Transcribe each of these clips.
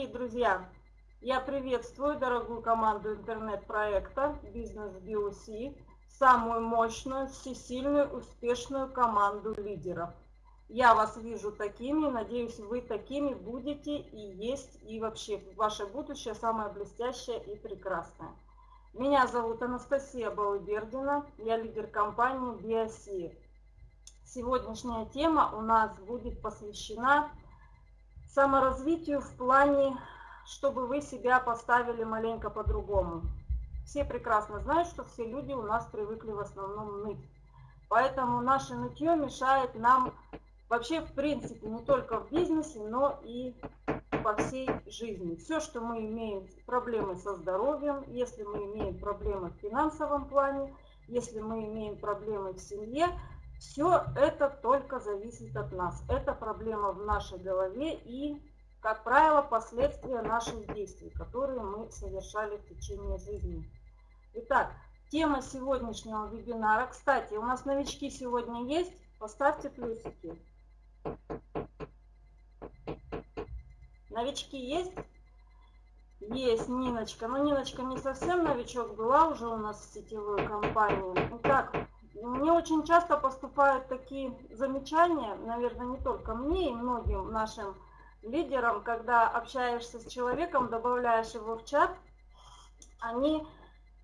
Дорогие друзья, я приветствую дорогую команду интернет-проекта «Бизнес BOC», самую мощную, всесильную, успешную команду лидеров. Я вас вижу такими, надеюсь, вы такими будете и есть, и вообще ваше будущее самое блестящее и прекрасное. Меня зовут Анастасия Балыбердина, я лидер компании BOC. Сегодняшняя тема у нас будет посвящена саморазвитию в плане, чтобы вы себя поставили маленько по-другому. Все прекрасно знают, что все люди у нас привыкли в основном ныть. Поэтому наше нытье мешает нам вообще в принципе не только в бизнесе, но и по всей жизни. Все, что мы имеем проблемы со здоровьем, если мы имеем проблемы в финансовом плане, если мы имеем проблемы в семье, все это только зависит от нас. Это проблема в нашей голове и, как правило, последствия наших действий, которые мы совершали в течение жизни. Итак, тема сегодняшнего вебинара. Кстати, у нас новички сегодня есть. Поставьте плюсики. Новички есть? Есть, Ниночка. Но Ниночка не совсем новичок, была уже у нас в сетевой компании. Итак, мне очень часто поступают такие замечания, наверное, не только мне и многим нашим лидерам, когда общаешься с человеком, добавляешь его в чат, они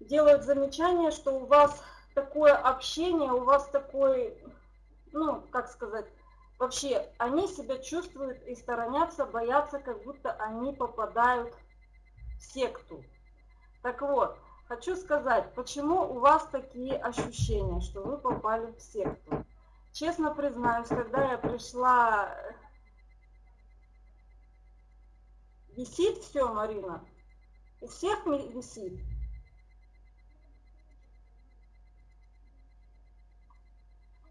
делают замечание, что у вас такое общение, у вас такой, ну, как сказать, вообще они себя чувствуют и сторонятся, боятся, как будто они попадают в секту. Так вот, Хочу сказать, почему у вас такие ощущения, что вы попали в секту. Честно признаюсь, когда я пришла... Висит все, Марина? У всех висит?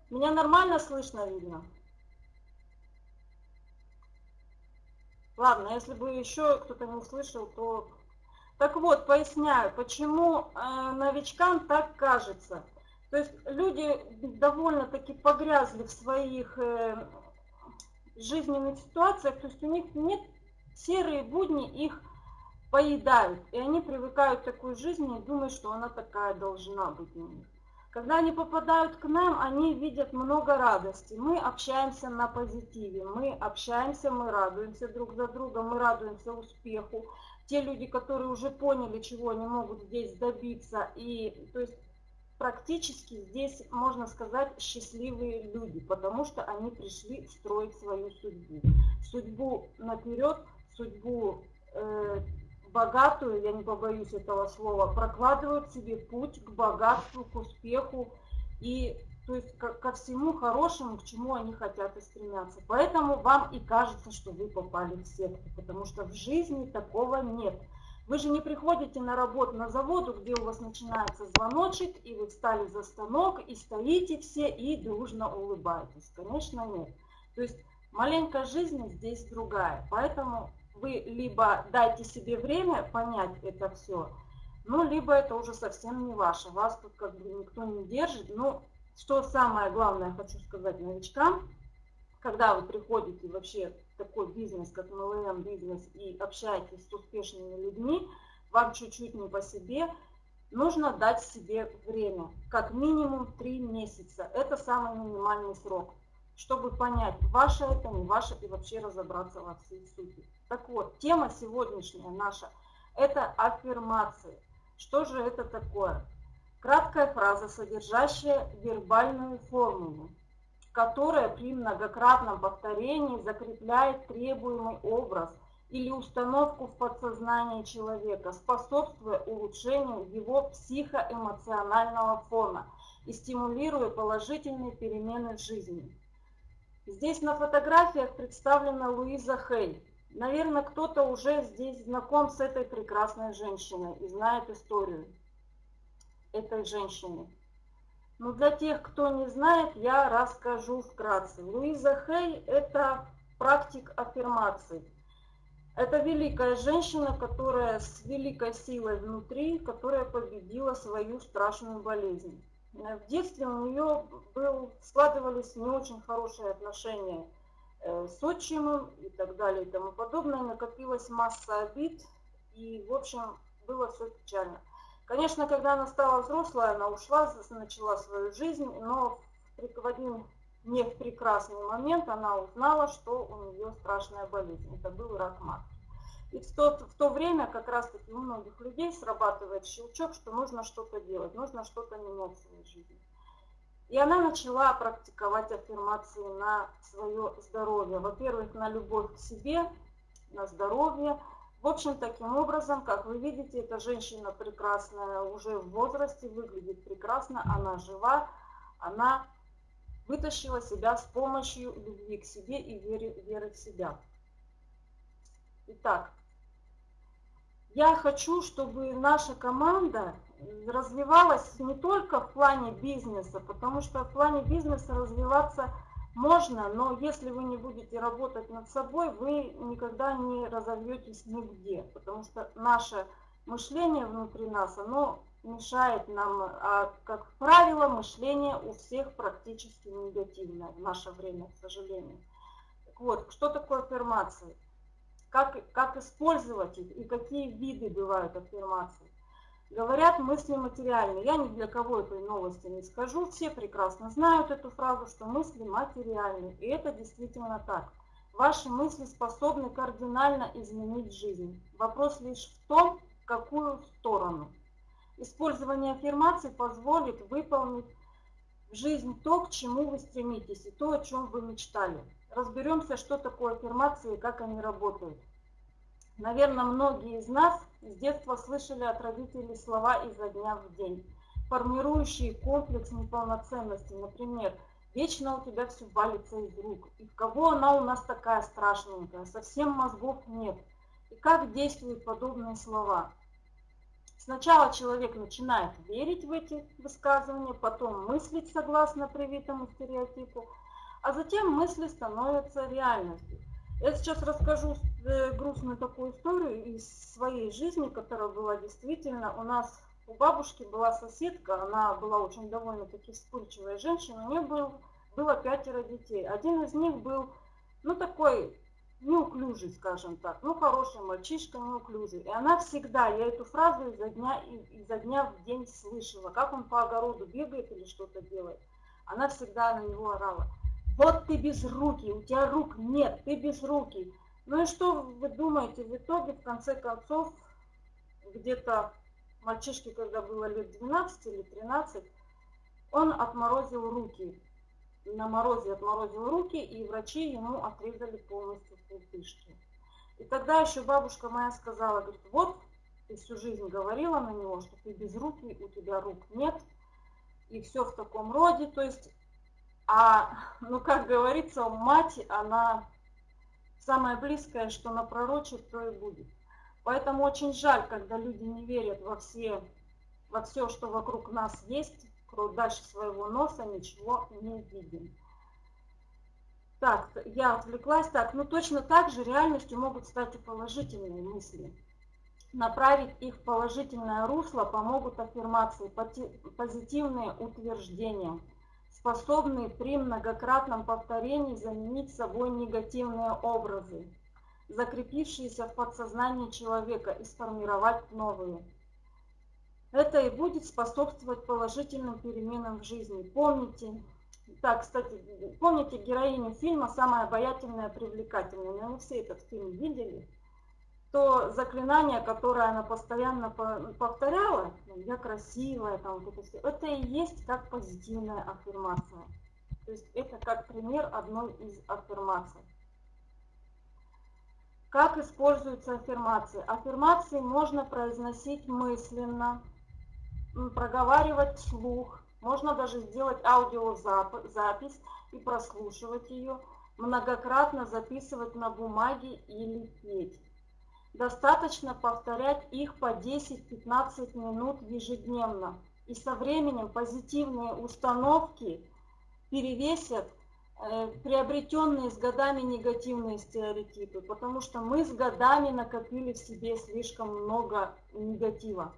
Меня нормально слышно, видно? Ладно, если бы еще кто-то не слышал, то так вот, поясняю, почему э, новичкам так кажется. То есть люди довольно-таки погрязли в своих э, жизненных ситуациях, то есть у них нет серые будни, их поедают. И они привыкают к такой жизни и думают, что она такая должна быть у них. Когда они попадают к нам, они видят много радости. Мы общаемся на позитиве, мы общаемся, мы радуемся друг за другом, мы радуемся успеху, те люди, которые уже поняли, чего они могут здесь добиться, и то есть практически здесь, можно сказать, счастливые люди, потому что они пришли строить свою судьбу. Судьбу наперед, судьбу э, богатую, я не побоюсь этого слова, прокладывают себе путь к богатству, к успеху и то есть ко, ко всему хорошему, к чему они хотят и стремятся. Поэтому вам и кажется, что вы попали в секту, потому что в жизни такого нет. Вы же не приходите на работу на заводу, где у вас начинается звоночек, и вы встали за станок, и стоите все, и дружно улыбаетесь. Конечно, нет. То есть маленькая жизнь здесь другая. Поэтому вы либо дайте себе время понять это все, ну, либо это уже совсем не ваше. Вас тут как бы никто не держит. Ну, что самое главное хочу сказать новичкам, когда вы приходите вообще в такой бизнес, как MLM бизнес, и общаетесь с успешными людьми, вам чуть-чуть не по себе, нужно дать себе время, как минимум 3 месяца. Это самый минимальный срок, чтобы понять, ваше это, не ваше, и вообще разобраться во всей сути. Так вот, тема сегодняшняя наша – это аффирмации. Что же это такое? Краткая фраза, содержащая вербальную формулу, которая при многократном повторении закрепляет требуемый образ или установку в подсознании человека, способствуя улучшению его психоэмоционального фона и стимулируя положительные перемены в жизни. Здесь на фотографиях представлена Луиза Хей. Наверное, кто-то уже здесь знаком с этой прекрасной женщиной и знает историю этой женщины. Но для тех, кто не знает, я расскажу вкратце. Луиза Хей – это практик аффирмаций. Это великая женщина, которая с великой силой внутри, которая победила свою страшную болезнь. В детстве у нее был, складывались не очень хорошие отношения э, с отчимом и так далее и тому подобное. Накопилась масса обид, и, в общем, было все печально. Конечно, когда она стала взрослой, она ушла, начала свою жизнь, но в один не в прекрасный момент она узнала, что у нее страшная болезнь. Это был рак матки. И в то, в то время как раз-таки у многих людей срабатывает щелчок, что нужно что-то делать, нужно что-то менять в своей жизни. И она начала практиковать аффирмации на свое здоровье. Во-первых, на любовь к себе, на здоровье. В общем, таким образом, как вы видите, эта женщина прекрасная, уже в возрасте, выглядит прекрасно, она жива, она вытащила себя с помощью любви к себе и веры, веры в себя. Итак, я хочу, чтобы наша команда развивалась не только в плане бизнеса, потому что в плане бизнеса развиваться можно, но если вы не будете работать над собой, вы никогда не разовьетесь нигде, потому что наше мышление внутри нас, оно мешает нам, а, как правило, мышление у всех практически негативное в наше время, к сожалению. Так вот, что такое аффирмации? Как, как использовать их и какие виды бывают аффирмаций? Говорят мысли материальные. Я ни для кого этой новости не скажу. Все прекрасно знают эту фразу, что мысли материальны. И это действительно так. Ваши мысли способны кардинально изменить жизнь. Вопрос лишь в том, в какую сторону. Использование аффирмаций позволит выполнить в жизнь то, к чему вы стремитесь, и то, о чем вы мечтали. Разберемся, что такое аффирмации и как они работают. Наверное, многие из нас с детства слышали от родителей слова изо дня в день, формирующие комплекс неполноценности. Например, «Вечно у тебя все валится из рук», «И кого она у нас такая страшненькая», «Совсем мозгов нет». И как действуют подобные слова – Сначала человек начинает верить в эти высказывания, потом мыслить согласно привитому стереотипу, а затем мысли становятся реальностью. Я сейчас расскажу э, грустную такую историю из своей жизни, которая была действительно. У нас у бабушки была соседка, она была очень довольно-таки вспыльчивая женщина, у нее был, было пятеро детей. Один из них был, ну, такой неуклюжий, скажем так, ну хороший мальчишка, неуклюжий. И она всегда, я эту фразу изо дня, изо дня в день слышала, как он по огороду бегает или что-то делает. Она всегда на него орала. Вот ты без руки, у тебя рук нет, ты без руки. Ну и что вы думаете, в итоге, в конце концов, где-то мальчишке, когда было лет 12 или 13, он отморозил руки на морозе отморозил руки, и врачи ему отрезали полностью пустышки. И тогда еще бабушка моя сказала, говорит, вот ты всю жизнь говорила на него, что ты без руки, у тебя рук нет, и все в таком роде. То есть, а, ну как говорится, мать, она самое близкое, что напророчит, то и будет. Поэтому очень жаль, когда люди не верят во все, во все, что вокруг нас есть, дальше своего носа ничего не видим. Так, я отвлеклась. Так, ну точно так же реальностью могут стать и положительные мысли. Направить их в положительное русло помогут аффирмации, позитивные утверждения, способные при многократном повторении заменить собой негативные образы, закрепившиеся в подсознании человека и сформировать новые. Это и будет способствовать положительным переменам в жизни. Помните, так, кстати, помните героиню фильма «Самая обаятельная, привлекательная»? Наверное, все этот фильм видели. То заклинание, которое она постоянно повторяла, ну, я красивая, там вот это все, это и есть как позитивная аффирмация. То есть это как пример одной из аффирмаций. Как используются аффирмации? Аффирмации можно произносить мысленно, проговаривать вслух, можно даже сделать аудиозапись и прослушивать ее, многократно записывать на бумаге или петь. Достаточно повторять их по 10-15 минут ежедневно. И со временем позитивные установки перевесят э, приобретенные с годами негативные стереотипы, потому что мы с годами накопили в себе слишком много негатива.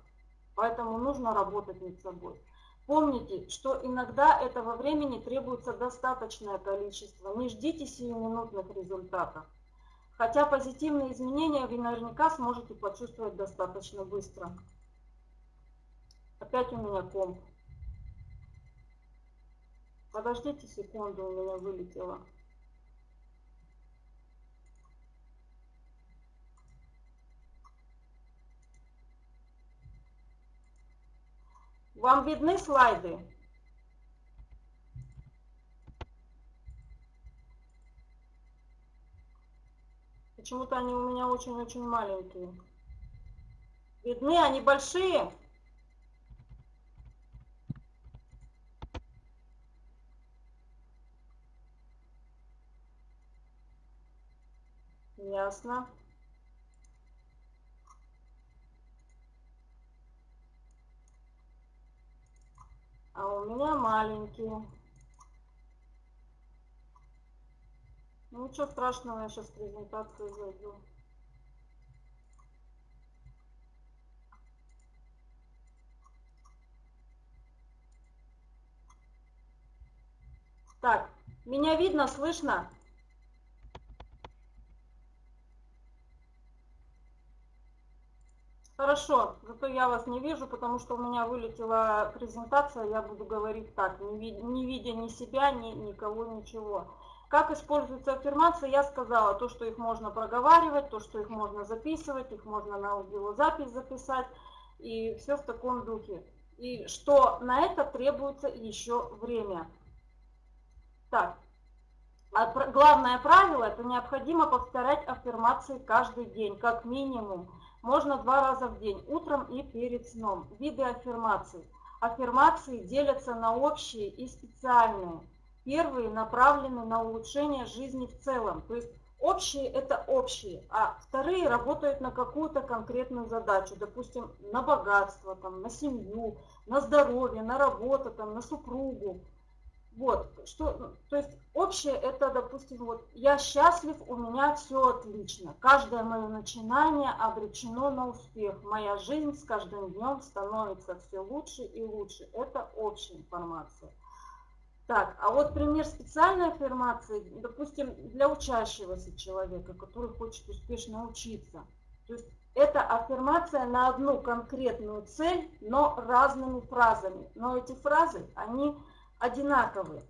Поэтому нужно работать над собой. Помните, что иногда этого времени требуется достаточное количество. Не ждите сиюминутных результатов. Хотя позитивные изменения вы наверняка сможете почувствовать достаточно быстро. Опять у меня комп. Подождите секунду, у меня вылетело. Вам видны слайды? Почему-то они у меня очень-очень маленькие. Видны? Они большие? Ясно. А у меня маленькие. Ну ничего страшного, я сейчас презентацию зайду. Так, меня видно, слышно? Хорошо, зато я вас не вижу, потому что у меня вылетела презентация, я буду говорить так, не, ви не видя ни себя, ни никого, ничего. Как используются аффирмации, я сказала, то, что их можно проговаривать, то, что их можно записывать, их можно на аудиозапись записать, и все в таком духе. И что на это требуется еще время. Так, а главное правило, это необходимо повторять аффирмации каждый день, как минимум. Можно два раза в день, утром и перед сном. Виды аффирмаций. Аффирмации делятся на общие и специальные. Первые направлены на улучшение жизни в целом. То есть общие это общие, а вторые работают на какую-то конкретную задачу. Допустим, на богатство, там, на семью, на здоровье, на работу, там, на супругу. Вот, что, то есть общее это, допустим, вот я счастлив, у меня все отлично. Каждое мое начинание обречено на успех. Моя жизнь с каждым днем становится все лучше и лучше. Это общая информация. Так, а вот пример специальной аффирмации, допустим, для учащегося человека, который хочет успешно учиться. То есть это аффирмация на одну конкретную цель, но разными фразами. Но эти фразы, они одинаковые.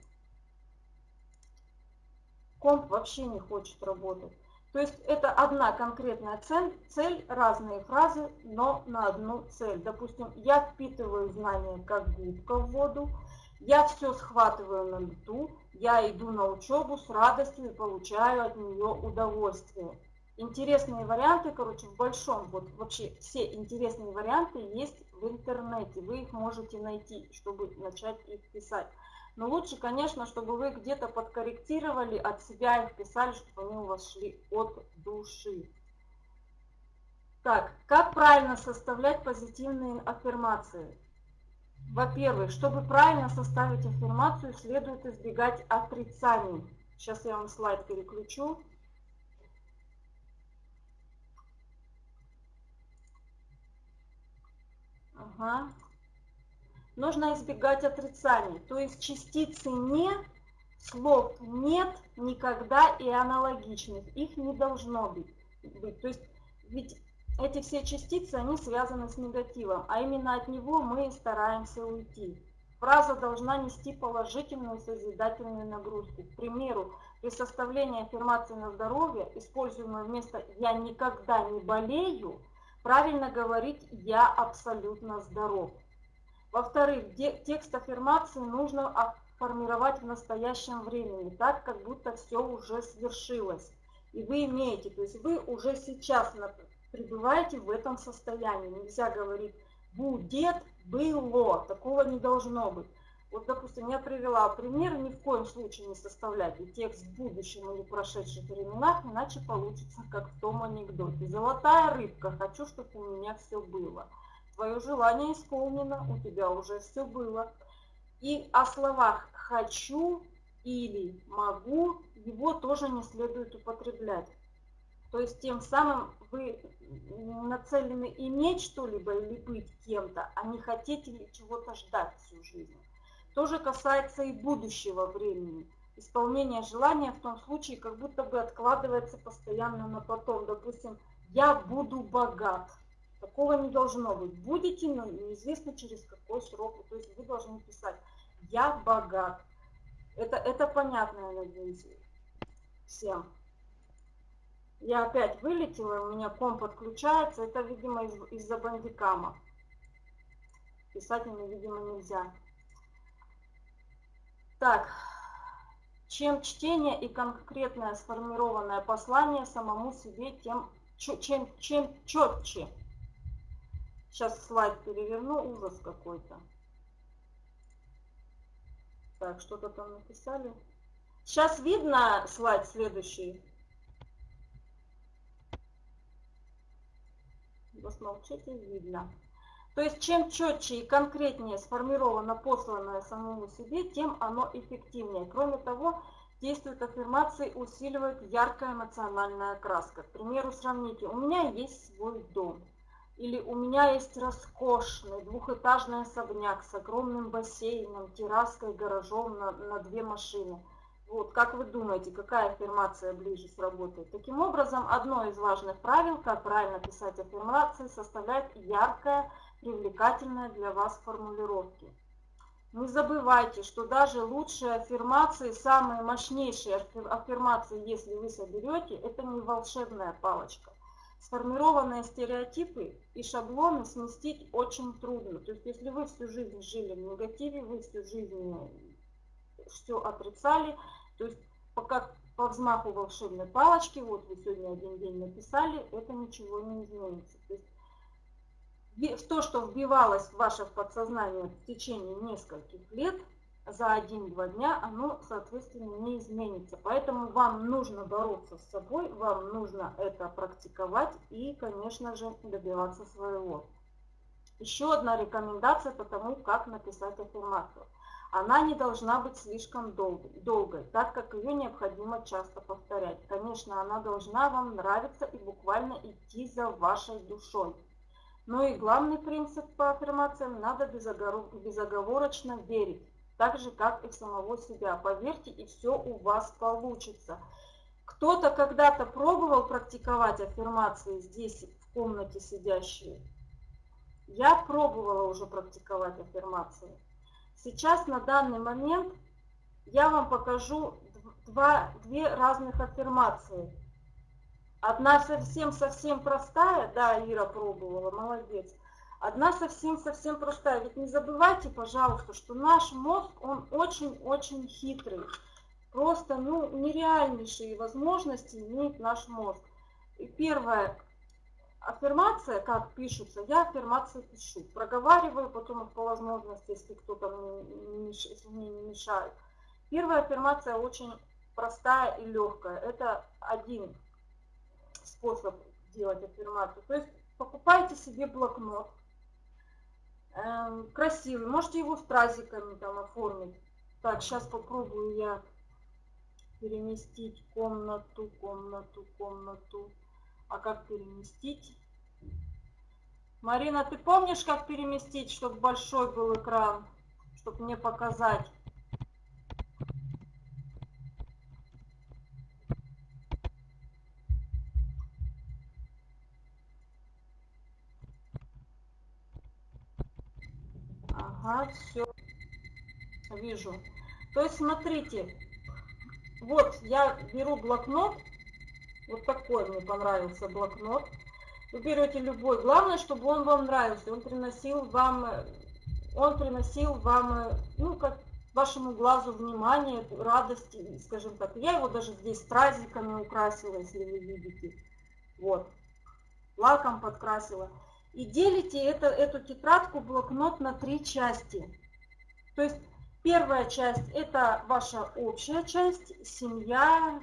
Комп вообще не хочет работать. То есть это одна конкретная цель, цель, разные фразы, но на одну цель. Допустим, я впитываю знания как губка в воду, я все схватываю на лету, я иду на учебу с радостью и получаю от нее удовольствие. Интересные варианты, короче, в большом, вот вообще все интересные варианты есть в интернете. Вы их можете найти, чтобы начать их писать. Но лучше, конечно, чтобы вы где-то подкорректировали от себя их писали, чтобы они у вас шли от души. Так, как правильно составлять позитивные аффирмации? Во-первых, чтобы правильно составить аффирмацию, следует избегать отрицаний. Сейчас я вам слайд переключу. Ага. Нужно избегать отрицаний, то есть частицы «не», слов «нет», «никогда» и аналогичных. Их не должно быть. То есть ведь эти все частицы, они связаны с негативом, а именно от него мы стараемся уйти. Фраза должна нести положительную созидательную нагрузку. К примеру, при составлении аффирмации на здоровье, используемой вместо «я никогда не болею», правильно говорить «я абсолютно здоров». Во-вторых, текст аффирмации нужно формировать в настоящем времени, так, как будто все уже свершилось. И вы имеете, то есть вы уже сейчас пребываете в этом состоянии. Нельзя говорить «будет», «было», такого не должно быть. Вот, допустим, я привела пример, ни в коем случае не составляйте текст в будущем или прошедших временах, иначе получится, как в том анекдоте. Золотая рыбка, хочу, чтобы у меня все было. Твое желание исполнено, у тебя уже все было. И о словах «хочу» или «могу» его тоже не следует употреблять. То есть тем самым вы нацелены иметь что-либо или быть кем-то, а не хотите ли чего-то ждать всю жизнь. То же касается и будущего времени. Исполнение желания в том случае как будто бы откладывается постоянно на потом. Допустим, я буду богат. Такого не должно быть. Будете, но неизвестно через какой срок. То есть вы должны писать «я богат». Это, это понятно, я надеюсь, всем. Я опять вылетела, у меня комп подключается. Это, видимо, из- из-за бандикама. Писать мне, видимо, нельзя. Так, чем чтение и конкретное сформированное послание самому себе, тем чем, чем четче. Сейчас слайд переверну, ужас какой-то. Так, что-то там написали. Сейчас видно слайд следующий. Вы смолчите, видно. То есть чем четче и конкретнее сформировано посланное самому себе, тем оно эффективнее. Кроме того, действуют аффирмации, усиливает яркая эмоциональная краска. К примеру, сравните, у меня есть свой дом. Или у меня есть роскошный двухэтажный особняк с огромным бассейном, терраской, гаражом на, на две машины. Вот, как вы думаете, какая аффирмация ближе сработает? Таким образом, одно из важных правил, как правильно писать аффирмации, составляет яркая, привлекательная для вас формулировки. Не забывайте, что даже лучшие аффирмации, самые мощнейшие аффирмации, если вы соберете, это не волшебная палочка. Сформированные стереотипы и шаблоны сместить очень трудно. То есть, если вы всю жизнь жили в негативе, вы всю жизнь все отрицали, то есть пока по взмаху волшебной палочки, вот вы сегодня один день написали, это ничего не изменится. То есть в то, что вбивалось в ваше подсознание в течение нескольких лет, за один-два дня оно, соответственно, не изменится. Поэтому вам нужно бороться с собой, вам нужно это практиковать и, конечно же, добиваться своего. Еще одна рекомендация по тому, как написать аффирмацию. Она не должна быть слишком долгой, так как ее необходимо часто повторять. Конечно, она должна вам нравиться и буквально идти за вашей душой. Но и главный принцип по аффирмациям – надо безоговорочно верить, так же, как и в самого себя. Поверьте, и все у вас получится. Кто-то когда-то пробовал практиковать аффирмации здесь, в комнате сидящие? Я пробовала уже практиковать аффирмации. Сейчас, на данный момент, я вам покажу два, две разных аффирмации – Одна совсем-совсем простая, да, Ира пробовала, молодец. Одна совсем-совсем простая. Ведь не забывайте, пожалуйста, что наш мозг, он очень-очень хитрый. Просто, ну, нереальнейшие возможности имеет наш мозг. И первая аффирмация, как пишется, я аффирмации пишу. Проговариваю, потом по возможности, если кто-то мне не мешает. Первая аффирмация очень простая и легкая. Это один способ делать аффирмацию. То есть покупайте себе блокнот, э, красивый, можете его стразиками там оформить. Так, сейчас попробую я переместить комнату, комнату, комнату. А как переместить? Марина, ты помнишь, как переместить, чтобы большой был экран, чтобы мне показать? Ага, все. Вижу. То есть, смотрите, вот я беру блокнот, вот такой мне понравился блокнот. Вы берете любой, главное, чтобы он вам нравился, он приносил вам, он приносил вам, ну, как вашему глазу внимание, радости, скажем так. Я его даже здесь стразиками украсила, если вы видите. Вот. Лаком подкрасила и делите это, эту тетрадку, блокнот на три части. То есть первая часть это ваша общая часть, семья,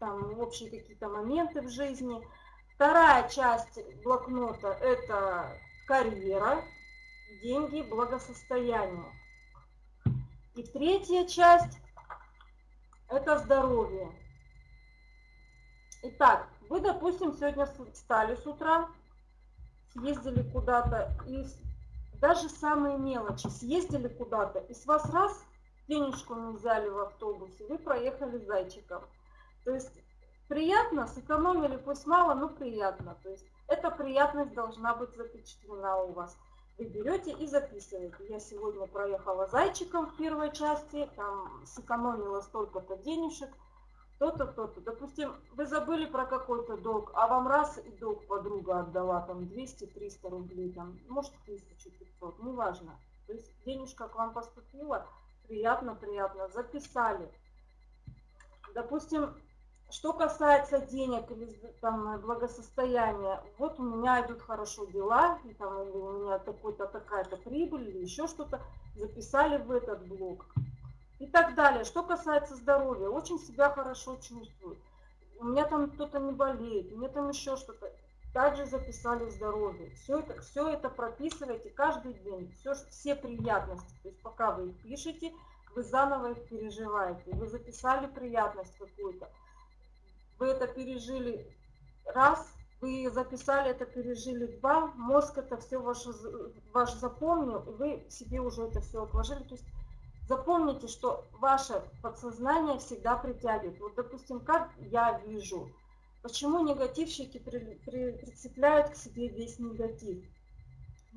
там общие какие-то моменты в жизни. Вторая часть блокнота это карьера, деньги, благосостояние. И третья часть это здоровье. Итак, Вы, допустим, сегодня встали с утра, съездили куда-то, и даже самые мелочи, съездили куда-то, и с вас раз денежку не взяли в автобусе, вы проехали зайчиком. То есть приятно, сэкономили, пусть мало, но приятно. То есть эта приятность должна быть запечатлена у вас. Вы берете и записываете. Я сегодня проехала зайчиком в первой части, там сэкономила столько-то денежек, то-то, то-то. Допустим, вы забыли про какой-то долг, а вам раз и долг подруга отдала, там 200-300 рублей, там, может 1500, неважно. То есть денежка к вам поступила, приятно, приятно, записали. Допустим, что касается денег или там, благосостояния, вот у меня идут хорошо дела, и, там, или у меня такой-то такая-то прибыль, или еще что-то, записали в этот блок и так далее. Что касается здоровья, очень себя хорошо чувствую. У меня там кто-то не болеет, у меня там еще что-то. Также записали здоровье. Все это, все это прописывайте каждый день. Все, все приятности. То есть пока вы их пишете, вы заново их переживаете. Вы записали приятность какую-то. Вы это пережили раз, вы записали это, пережили два, мозг это все ваш, ваш запомнил, и вы себе уже это все отложили. То есть Запомните, что ваше подсознание всегда притягивает. Вот, допустим, как я вижу, почему негативщики при, при, прицепляют к себе весь негатив.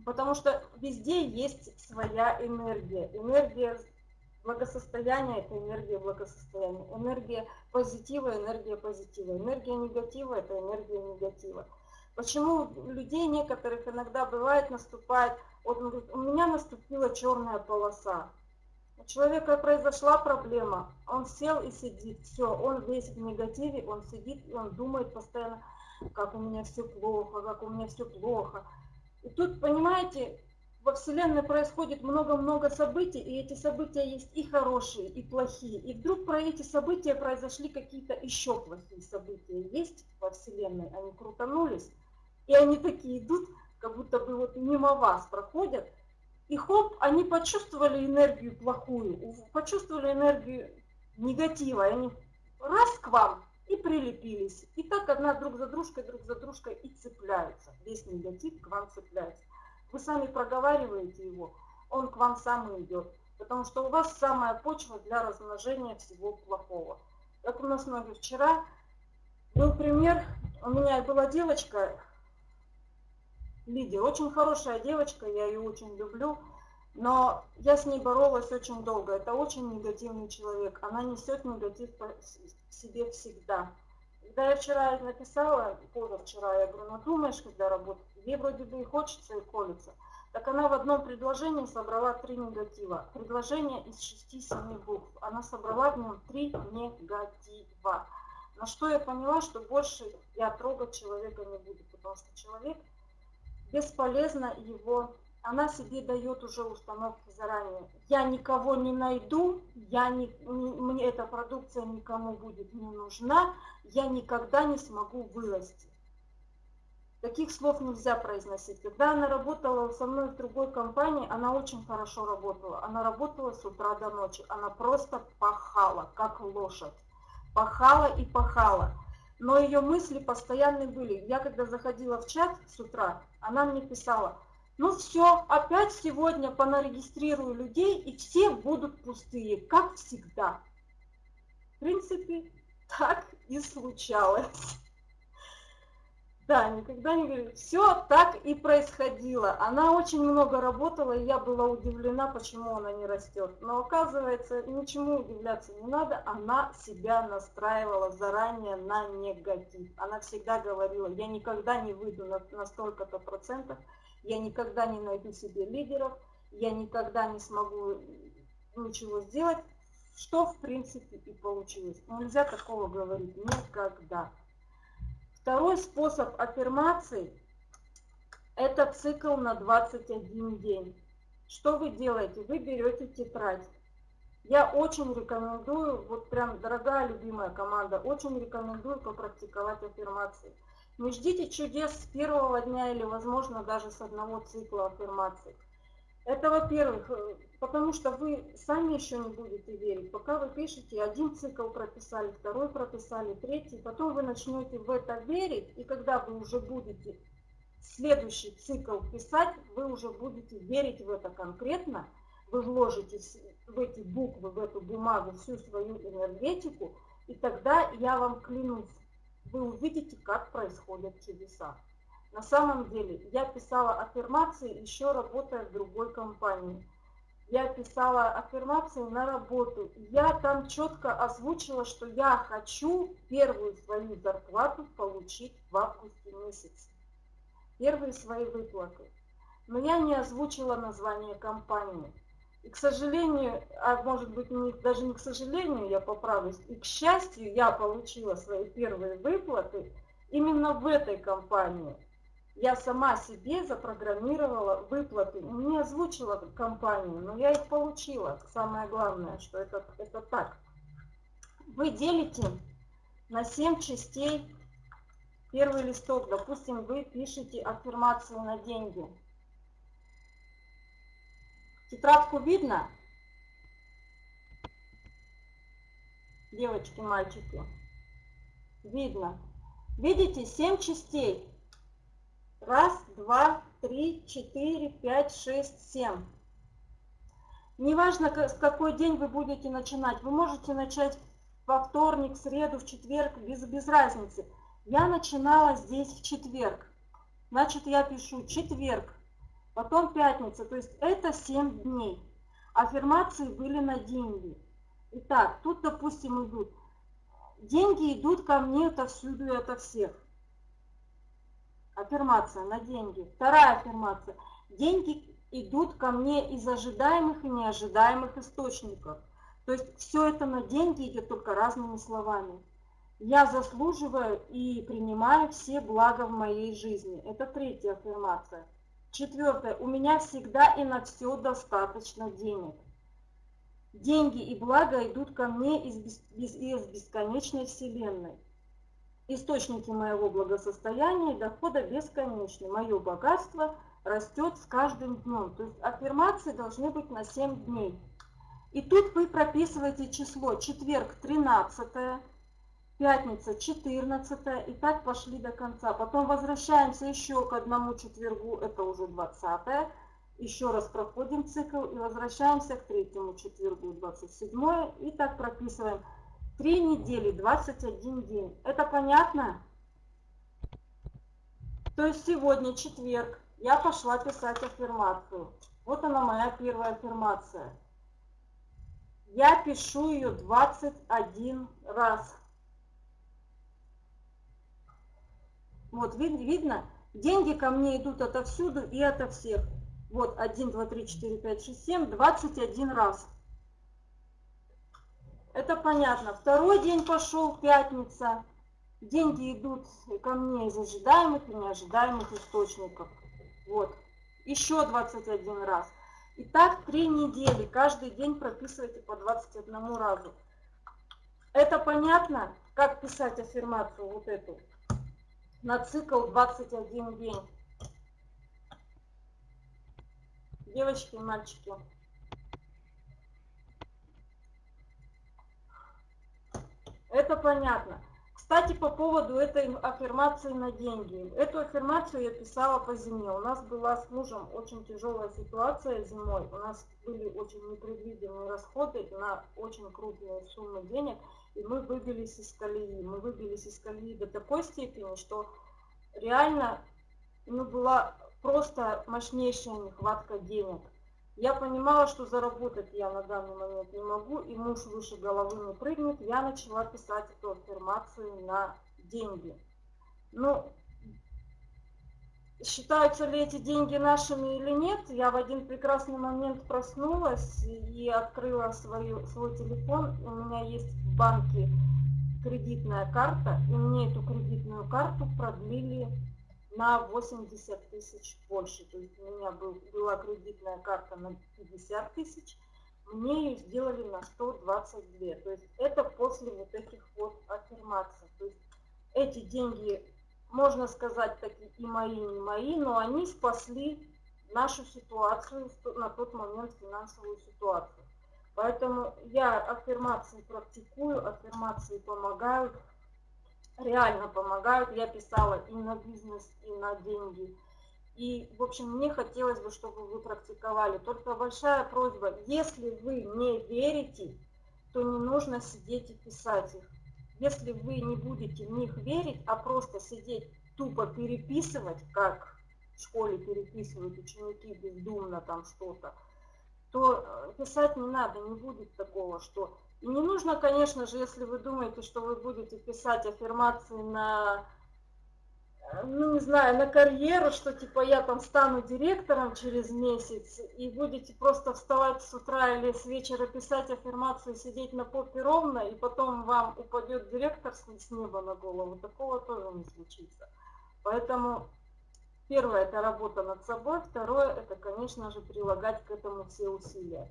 Потому что везде есть своя энергия. Энергия благосостояния – это энергия благосостояния. Энергия позитива – энергия позитива. Энергия негатива – это энергия негатива. Почему у людей некоторых иногда бывает наступает, вот он говорит, у меня наступила черная полоса. У человека произошла проблема, он сел и сидит, все, он весь в негативе, он сидит и он думает постоянно, как у меня все плохо, как у меня все плохо. И тут, понимаете, во Вселенной происходит много-много событий, и эти события есть и хорошие, и плохие. И вдруг про эти события произошли какие-то еще плохие события. Есть во Вселенной, они крутанулись, и они такие идут, как будто бы вот мимо вас проходят, и хоп, они почувствовали энергию плохую, почувствовали энергию негатива, и они раз к вам и прилепились. И так одна друг за дружкой, друг за дружкой и цепляются. Весь негатив к вам цепляется. Вы сами проговариваете его, он к вам сам идет. Потому что у вас самая почва для размножения всего плохого. Как у нас многие вчера был пример, у меня была девочка, Лидия. Очень хорошая девочка, я ее очень люблю, но я с ней боролась очень долго. Это очень негативный человек. Она несет негатив по себе всегда. Когда я вчера написала, позавчера, я говорю, ну думаешь, когда работать, ей вроде бы и хочется, и колется. Так она в одном предложении собрала три негатива. Предложение из шести-семи букв. Она собрала в нем три негатива. На что я поняла, что больше я трогать человека не буду, потому что человек бесполезно его, она себе дает уже установки заранее. Я никого не найду, я не, не, мне эта продукция никому будет не нужна, я никогда не смогу вырасти. Таких слов нельзя произносить. Когда она работала со мной в другой компании, она очень хорошо работала. Она работала с утра до ночи. Она просто пахала, как лошадь. Пахала и пахала но ее мысли постоянно были. Я когда заходила в чат с утра, она мне писала, ну все, опять сегодня понарегистрирую людей, и все будут пустые, как всегда. В принципе, так и случалось. Да, никогда не говорю. Все так и происходило. Она очень много работала, и я была удивлена, почему она не растет. Но оказывается, ничему удивляться не надо. Она себя настраивала заранее на негатив. Она всегда говорила, я никогда не выйду на, на столько-то процентов, я никогда не найду себе лидеров, я никогда не смогу ничего сделать, что в принципе и получилось. Нельзя такого говорить никогда. Второй способ аффирмации – это цикл на 21 день. Что вы делаете? Вы берете тетрадь. Я очень рекомендую, вот прям дорогая любимая команда, очень рекомендую попрактиковать аффирмации. Не ждите чудес с первого дня или, возможно, даже с одного цикла аффирмаций. Это, во-первых, э, потому что вы сами еще не будете верить. Пока вы пишете, один цикл прописали, второй прописали, третий, потом вы начнете в это верить, и когда вы уже будете следующий цикл писать, вы уже будете верить в это конкретно, вы вложите в эти буквы, в эту бумагу всю свою энергетику, и тогда я вам клянусь, вы увидите, как происходят чудеса. На самом деле, я писала аффирмации, еще работая в другой компании. Я писала аффирмации на работу. Я там четко озвучила, что я хочу первую свою зарплату получить в августе месяце. Первые свои выплаты. Но я не озвучила название компании. И, к сожалению, а может быть, не, даже не к сожалению, я поправлюсь, и к счастью, я получила свои первые выплаты именно в этой компании. Я сама себе запрограммировала выплаты, не озвучила компанию, но я их получила. Самое главное, что это, это так. Вы делите на 7 частей первый листок. Допустим, вы пишете аффирмацию на деньги. Тетрадку видно? Девочки, мальчики. Видно. Видите, 7 частей. Раз, два, три, четыре, пять, шесть, семь. Неважно, в какой день вы будете начинать. Вы можете начать во вторник, среду, в четверг, без, без разницы. Я начинала здесь в четверг. Значит, я пишу четверг, потом пятница. То есть это 7 дней. Аффирмации были на деньги. Итак, тут, допустим, идут. Деньги идут ко мне отовсюду и ото всех. Аффирмация на деньги. Вторая аффирмация. Деньги идут ко мне из ожидаемых и неожидаемых источников. То есть все это на деньги идет только разными словами. Я заслуживаю и принимаю все блага в моей жизни. Это третья аффирмация. Четвертое. У меня всегда и на все достаточно денег. Деньги и блага идут ко мне из, из, из бесконечной вселенной. Источники моего благосостояния и дохода бесконечны. Мое богатство растет с каждым днем. То есть аффирмации должны быть на 7 дней. И тут вы прописываете число четверг 13, пятница 14, и так пошли до конца. Потом возвращаемся еще к одному четвергу, это уже 20. Еще раз проходим цикл и возвращаемся к третьему четвергу, 27. И так прописываем Три недели, 21 день. Это понятно? То есть сегодня четверг. Я пошла писать аффирмацию. Вот она моя первая аффирмация. Я пишу ее 21 раз. Вот видно? Деньги ко мне идут отовсюду и ото всех. Вот 1, 2, 3, 4, 5, 6, 7, 21 раз. Это понятно. Второй день пошел, пятница. Деньги идут ко мне из ожидаемых и неожидаемых источников. Вот. Еще 21 раз. И так три недели. Каждый день прописывайте по 21 разу. Это понятно, как писать аффирмацию вот эту на цикл 21 день. Девочки и мальчики. Это понятно. Кстати, по поводу этой аффирмации на деньги. Эту аффирмацию я писала по зиме. У нас была с мужем очень тяжелая ситуация зимой. У нас были очень непредвиденные расходы на очень крупные суммы денег. И мы выбились из колеи. Мы выбились из колеи до такой степени, что реально ну, была просто мощнейшая нехватка денег. Я понимала, что заработать я на данный момент не могу, и муж выше головы не прыгнет. Я начала писать эту аффирмацию на деньги. Ну, считаются ли эти деньги нашими или нет, я в один прекрасный момент проснулась и открыла свою, свой телефон. У меня есть в банке кредитная карта, и мне эту кредитную карту продлили на 80 тысяч больше. То есть у меня был, была кредитная карта на 50 тысяч, мне ее сделали на 122. То есть это после вот этих вот аффирмаций. То есть эти деньги, можно сказать, такие и мои, и не мои, но они спасли нашу ситуацию, на тот момент финансовую ситуацию. Поэтому я аффирмации практикую, аффирмации помогают, реально помогают. Я писала и на бизнес, и на деньги. И, в общем, мне хотелось бы, чтобы вы практиковали. Только большая просьба, если вы не верите, то не нужно сидеть и писать их. Если вы не будете в них верить, а просто сидеть тупо переписывать, как в школе переписывают ученики бездумно там что-то, то э, писать не надо, не будет такого, что... И не нужно, конечно же, если вы думаете, что вы будете писать аффирмации на ну не знаю, на карьеру, что типа я там стану директором через месяц, и будете просто вставать с утра или с вечера писать аффирмацию, сидеть на попе ровно, и потом вам упадет директор с неба на голову, такого тоже не случится. Поэтому первое это работа над собой, второе это, конечно же, прилагать к этому все усилия.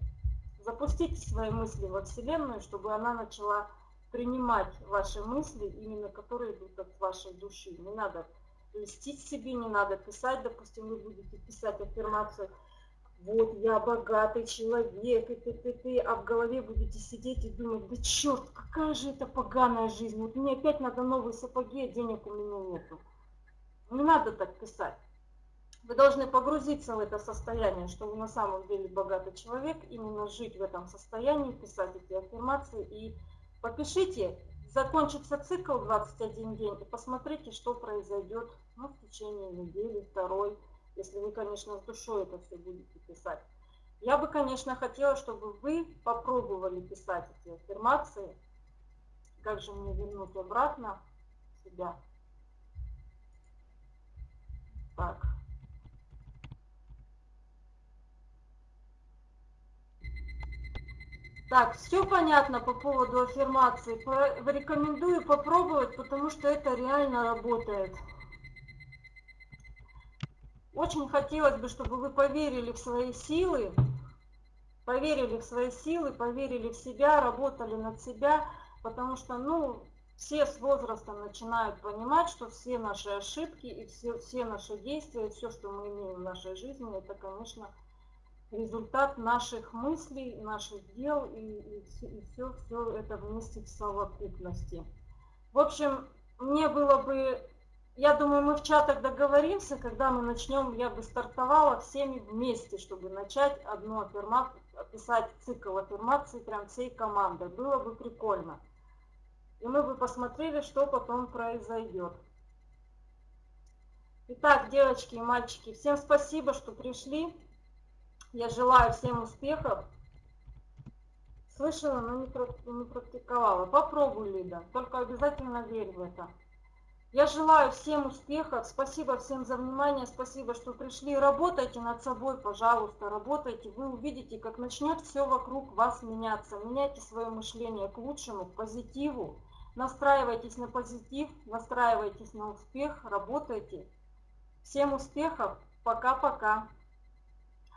Запустите свои мысли во Вселенную, чтобы она начала принимать ваши мысли, именно которые идут от вашей души. Не надо льстить себе не надо, писать, допустим, вы будете писать аффирмацию, вот я богатый человек, и ты, ты, ты, а в голове будете сидеть и думать, да черт, какая же это поганая жизнь, вот мне опять надо новые сапоги, а денег у меня нету. Не надо так писать. Вы должны погрузиться в это состояние, что вы на самом деле богатый человек, именно жить в этом состоянии, писать эти аффирмации и попишите закончится цикл 21 день, и посмотрите, что произойдет ну, в течение недели, второй, если вы, конечно, с душой это все будете писать. Я бы, конечно, хотела, чтобы вы попробовали писать эти аффирмации. Как же мне вернуть обратно себя? Так. Так, все понятно по поводу аффирмации. Рекомендую попробовать, потому что это реально работает. Очень хотелось бы, чтобы вы поверили в свои силы, поверили в свои силы, поверили в себя, работали над себя, потому что, ну, все с возрастом начинают понимать, что все наши ошибки и все, все наши действия, все, что мы имеем в нашей жизни, это, конечно, результат наших мыслей, наших дел и, и, и все, все это вместе в совокупности. В общем, мне было бы, я думаю, мы в чатах договоримся, когда мы начнем, я бы стартовала всеми вместе, чтобы начать одну аффирмацию, описать цикл аффирмаций прям всей командой. Было бы прикольно. И мы бы посмотрели, что потом произойдет. Итак, девочки и мальчики, всем спасибо, что пришли. Я желаю всем успехов. Слышала, но не практиковала. Попробуй, Лида. Только обязательно верь в это. Я желаю всем успехов. Спасибо всем за внимание. Спасибо, что пришли. Работайте над собой, пожалуйста. Работайте. Вы увидите, как начнет все вокруг вас меняться. Меняйте свое мышление к лучшему, к позитиву. Настраивайтесь на позитив, настраивайтесь на успех, работайте. Всем успехов. Пока-пока.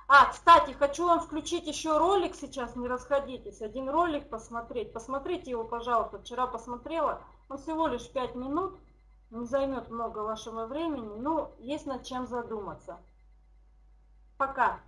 А, кстати, хочу вам включить еще ролик сейчас, не расходитесь. Один ролик посмотреть. Посмотрите его, пожалуйста. Вчера посмотрела. Он всего лишь 5 минут. Не займет много вашего времени, но есть над чем задуматься. Пока.